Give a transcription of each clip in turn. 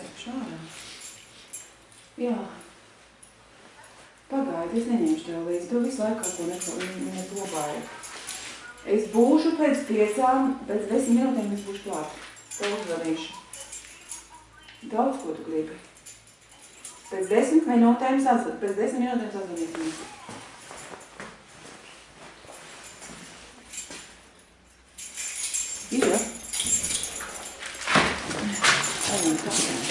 Teikšu ārā. Jā. Pagaidi, es neņemšu tev līdzi. Tu visu laiku kaut ko neko neglabāji. Es būšu pēc piecām, pēc desmit minūtēm es būšu klāt. Tev uzvanīšu. Daudz, ko tu gribi. Pēc desmit minūtēm sazvanīt. Pēc desmit minūtēm sazvanīsim. Ir, ja? Ejam, kāpēc?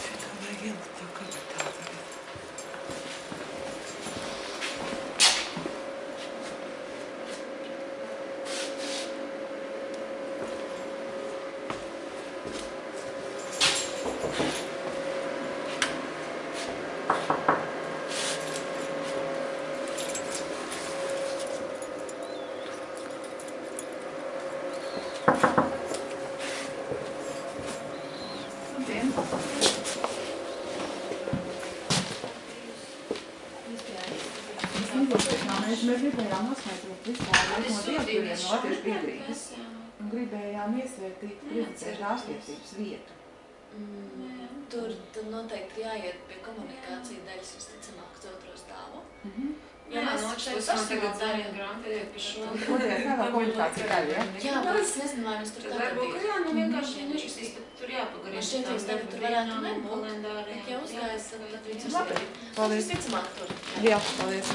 Šitā vajag ielikt tā kabatā tagad. Labdien! Es negribēju, mēs, mēs gribējām noskaidrot vispār no dievturiem no latviešu biedrības un gribējām iesvētīt prezentēšu ārstiecības vietu. Mm, tur, tur noteikti jāiet pie komunikācija daļas visticamāk uz otro stāvu. Mhm. Ja mēs šeit personāli darījām pie šo. Otrajā stāvā komunikācija daļa, ja? Jā, bet es nezinu, vai mēs tur ka ir. jā, nu vienkārši nešķistīs, ka tur jāpagarina. Man šķiet, ka tagad tur varētu nebūt. Bet ja uzgājas, tad tad viņus Labi, paldies. Visticamāk tur. Jā, paldies.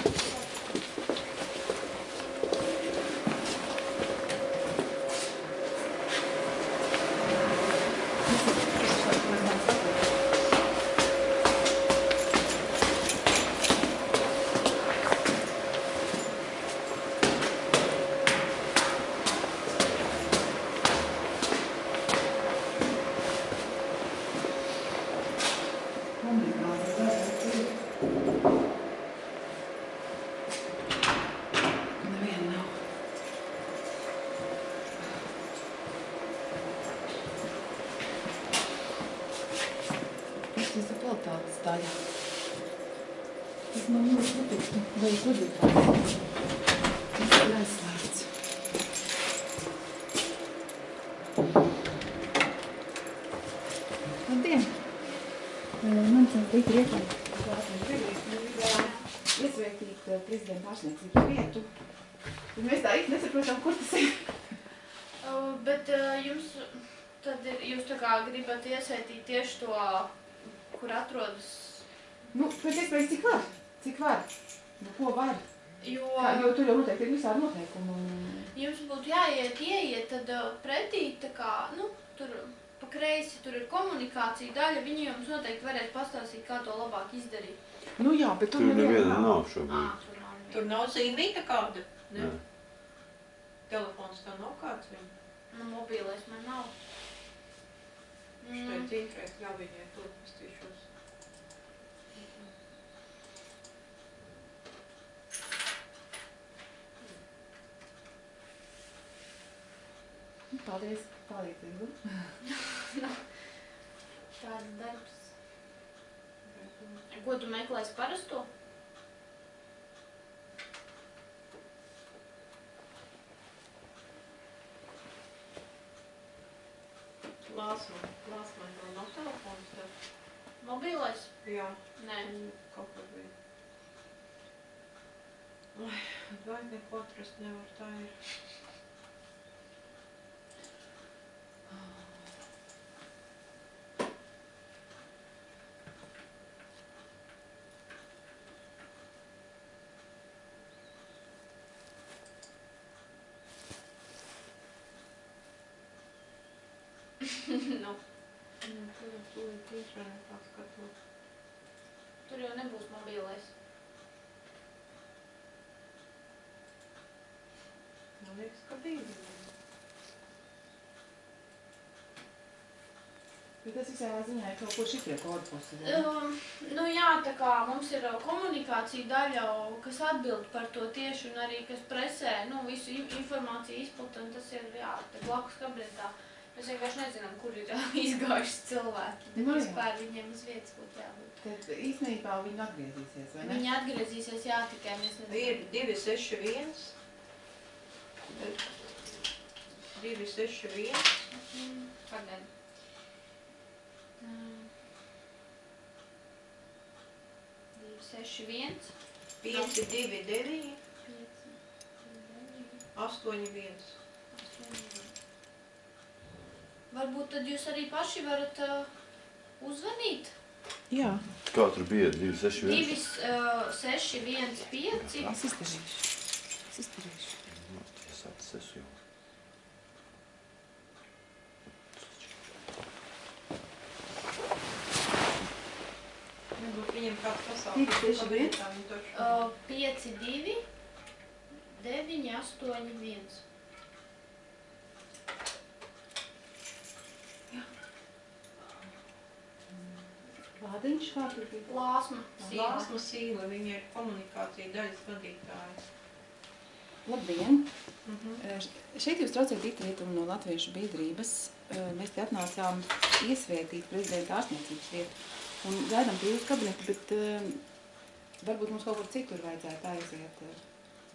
Neviena nav. Tas ir kvalitātes daļa. Tas man ļoti patīk. Vai gudrības? Tas ir aizslēgts. Labdien! Man tas bija priekšlikums. Iesveikīt prezidenta ārstniecības vietu. Bet mēs tā īsti nesaprotam, kur tas ir. Uh, Bet uh, jums tad ir, jūs tā kā gribat iesaistīt tieši to, kur atrodas, Nu, pēc iespējas cik var. Cik var. Nu, ko var. jo Kā, jo tur jau noteikti ir visādi noteikumi. un- jums būtu jāiet, ieiet tad pretī, tā kā, nu, tur pa kreisi, tur ir komunikācija daļa, viņi jums noteikti varēs pastāstīt, kā to labāk izdarīt. Nu jā, bet tur Tur neviena nav šobrīd. tur nav. Tur nav zīmīta kāda? Nē. Telefons tā nav kāds viņa. Nu, mobilais man nav. Štai Mm. cītrēt ļaujiņai tur pastīšos. Paldies, palīdzību. Tāds darbs. Ko tu meklēsi parasto? Lāsma, lāsma vēl nav telefons tev. Mobilais? Jā, Nē. kaut kur bija. Ai, vai neko atrast nevar, tā ir. nu, Nu, tur jau tur tiešām paskatot. tur jau nebūs mobilais. Man liekas, ka bija. Bet tas visā ziņā ir kaut ko šifrē kodu posēdē. Um, nu jā, tā kā mums ir uh, komunikācija daļa, kas atbild par to tieši un arī kas presē, nu, visu in- informāciju izplata, un tas ir, jā, te blakus kabinetā. Mēs vienkārši nezinām, kur ir izgājuši cilvēki, bet nu no, vispār viņiem uz vietas būtu jābūt. Tad īstenībā viņi atgriezīsies, vai ne? Viņi atgriezīsies, jā, tikai mēs nezinām. Ir 261. 261. Mhm. Pagad. Mm. 261. 529. 529. 81. 81. Varbūt tad jūs arī paši varat uh, uzvanīt. Jā. Kā tur bija? 261? 2615. Es izdarīšu. Es izdarīšu. Nostājas atses jau. Viņam kāds pasauli. Cik tieši bija? 5, 2, 9, 8, 1. Lādiņš kā tur bija? Lāsma Sīla. Lāsma Sīla, viņa ir komunikācija daļas vadītāja. Labdien! Mm -hmm. Šeit jūs traucēt Dita Rietumu no Latviešu biedrības. Mēs te atnācām iesvētīt prezidenta ārstniecības vietu un gaidām pie jūsu kabinetu, bet varbūt mums kaut kur citur vajadzētu aiziet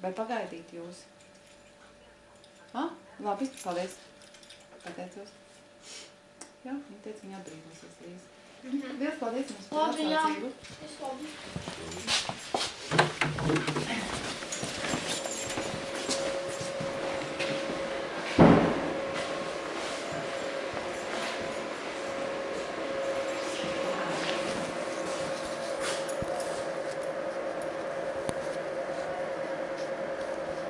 vai pagaidīt jūs. Ha? Labi, paldies. Pateicos. Jā, nu, viņa teica, viņa atbrīvosies drīz. Mhm. Liels paldies jums par Labi, jā. atsaucību. Es labi.